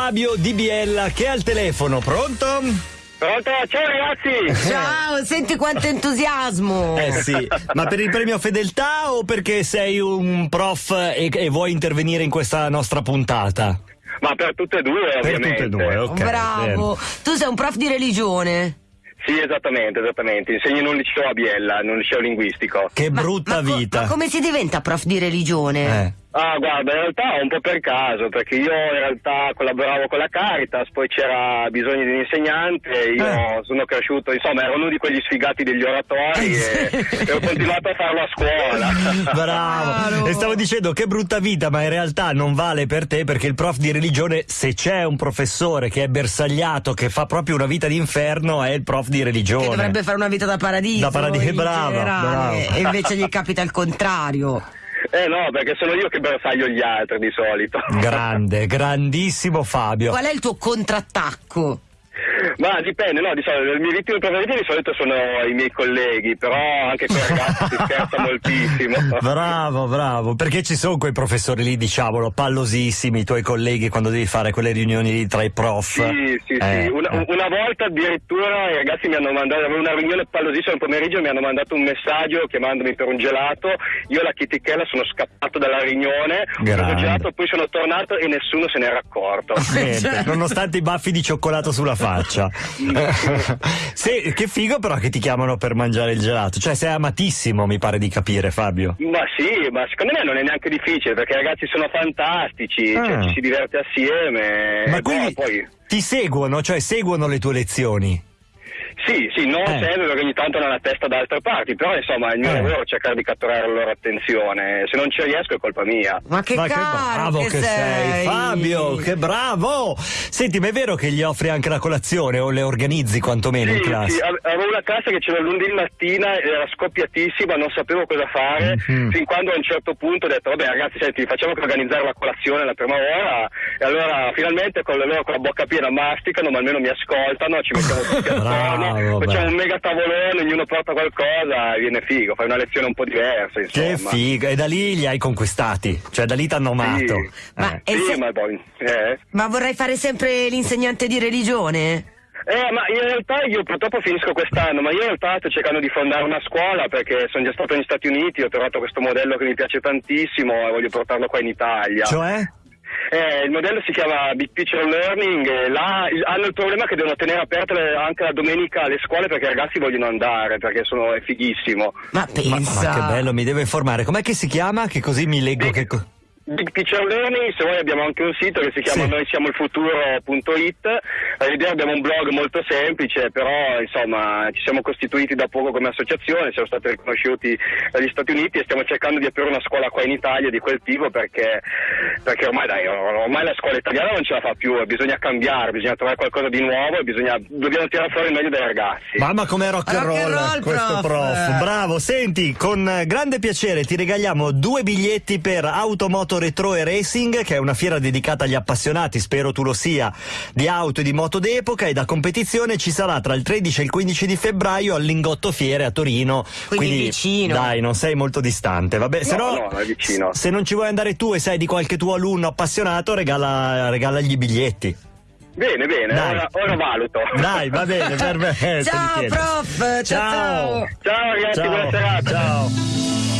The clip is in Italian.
Fabio Di Biella che è al telefono, pronto? Pronto? Ciao ragazzi! Ciao, senti quanto entusiasmo! Eh sì, ma per il premio fedeltà o perché sei un prof e, e vuoi intervenire in questa nostra puntata? Ma per tutte e due, Per ovviamente. tutte e due, ok. Bravo! bene. Tu sei un prof di religione. Sì, esattamente, esattamente. Insegno in un liceo a Biella, in un liceo linguistico. Che Ma- brutta ma co- vita. ma come si diventa prof di religione? Eh. Ah, guarda, in realtà un po' per caso, perché io in realtà collaboravo con la Caritas, poi c'era bisogno di un insegnante, io Eh. sono cresciuto, insomma, ero uno di quegli sfigati degli oratori e, e ho continuato a farlo a scuola. Bravo. E stavo dicendo che brutta vita, ma in realtà non vale per te perché il prof di religione, se c'è un professore che è bersagliato, che fa proprio una vita d'inferno, è il prof di religione. Che dovrebbe fare una vita da paradiso. Da paradiso, generale, brava. E invece gli capita il contrario. Eh no, perché sono io che bersaglio gli altri di solito. Grande, grandissimo Fabio. Qual è il tuo contrattacco? Ma dipende, no, di solito, le mie vittime preferite di solito sono i miei colleghi, però anche con i ragazzi si scherza moltissimo. Bravo, bravo, perché ci sono quei professori lì, diciamolo, pallosissimi, i tuoi colleghi quando devi fare quelle riunioni lì tra i prof. Sì, sì, Eh, sì. Una, eh. una volta addirittura i ragazzi mi hanno mandato, avevo una riunione pallosissima il pomeriggio, mi hanno mandato un messaggio chiamandomi per un gelato, io la chitichella sono scappato dalla riunione, ho Grande. il gelato, poi sono tornato e nessuno se n'era accorto. Niente, nonostante i baffi di cioccolato sulla faccia. Se- che figo però che ti chiamano per mangiare il gelato. Cioè sei amatissimo, mi pare di capire, Fabio. Ma sì, ma secondo me non è neanche difficile perché i ragazzi sono fantastici, Ah. cioè, ci si diverte assieme. Ma quindi poi... ti seguono, cioè seguono le tue lezioni. Sì, sì, non Eh. sempre perché ogni tanto hanno la testa da altre parti, però insomma il mio Eh. lavoro è cercare di catturare la loro attenzione, se non ci riesco è colpa mia. Ma che Ma caro bravo che, che sei, Fabio, che bravo! Senti, ma è vero che gli offri anche la colazione o le organizzi quantomeno in Sì, classe? sì, ave- avevo una classe che c'era lunedì mattina, era scoppiatissima, non sapevo cosa fare, Mhm. fin quando a un certo punto ho detto, vabbè ragazzi, senti, facciamo che organizzare la colazione la prima ora, e allora finalmente con, le loro, con la bocca piena masticano, ma almeno mi ascoltano, ci mettiamo tutti Bravo, attorno, facciamo un mega tavolone, ognuno porta qualcosa e viene figo, fai una lezione un po' diversa, Che insomma. figo! E da lì li hai conquistati, cioè da lì t'hanno amato. Sì. Ma- Eh. Sì, se- ma poi... Eh. Ma vorrei fare sempre l'insegnante di religione? Eh, ma in realtà io purtroppo finisco quest'anno, ma io in realtà sto cercando di fondare una scuola perché sono già stato negli Stati Uniti, ho trovato questo modello che mi piace tantissimo e voglio portarlo qua in Italia. Cioè? Eh, il modello si chiama Big Picture Learning e là hanno il problema che devono tenere aperte le- anche la domenica le scuole perché i ragazzi vogliono andare, perché sono, è fighissimo. Ma Ma, pensa. ma che bello, mi devo informare. Com'è che si chiama? Che così mi leggo Big- che... Big Picture Learning, se vuoi abbiamo anche un sito che si chiama Sì. noi siamo il futuro.it, l'idea abbiamo un blog molto semplice, però insomma ci siamo costituiti da poco come associazione, siamo stati riconosciuti dagli Stati Uniti e stiamo cercando di aprire una scuola qua in Italia di quel tipo perché, perché ormai, dai, ormai la scuola italiana non ce la fa più, bisogna cambiare, bisogna trovare qualcosa di nuovo e bisogna, dobbiamo tirare fuori il meglio dai ragazzi. Mamma com'è rock and Rock and roll, roll, questo prof. prof. Bravo, senti, con grande piacere ti regaliamo due biglietti per Automoto Retro e Racing, che è una fiera dedicata agli appassionati, spero tu lo sia, di auto e di moto d'epoca e da competizione ci sarà tra il 13 e il 15 di febbraio al Lingotto Fiere a Torino. Quindi vicino. Dai, non sei molto distante, vabbè, se No, no, no, è vicino. se non ci vuoi andare tu e sei di qualche tuo alunno appassionato, regala, regalagli i biglietti. Bene, bene, Dai. ora, ora valuto. Dai, va bene, perfetto. Ciao Michele. prof, ciao ciao. Ciao. Ciao ragazzi, Ciao. buona serata. Ciao.